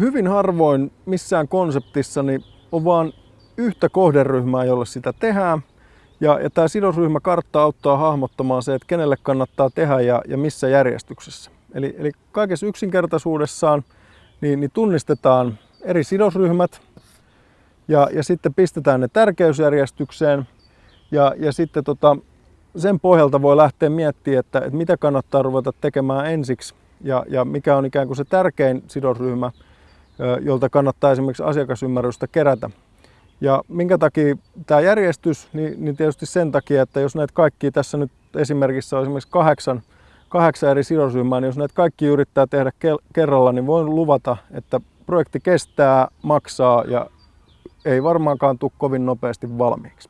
hyvin harvoin missään konseptissa niin on vaan yhtä kohderyhmää, jolle sitä tehdään. Ja, ja tämä sidosryhmäkartta auttaa hahmottamaan se, että kenelle kannattaa tehdä ja, ja missä järjestyksessä. Eli, eli kaikessa yksinkertaisuudessaan niin, niin tunnistetaan eri sidosryhmät ja, ja sitten pistetään ne tärkeysjärjestykseen ja, ja sitten tota, sen pohjalta voi lähteä miettimään, että, että mitä kannattaa ruveta tekemään ensiksi ja, ja mikä on ikään kuin se tärkein sidosryhmä, jolta kannattaa esimerkiksi asiakasymmärrystä kerätä. Ja minkä takia tämä järjestys, niin, niin tietysti sen takia, että jos näitä kaikki tässä nyt esimerkissä on esimerkiksi kahdeksan, kahdeksan eri sidosryhmää, niin jos näitä kaikki yrittää tehdä kerralla, niin voin luvata, että projekti kestää, maksaa ja ei varmaankaan tule kovin nopeasti valmiiksi.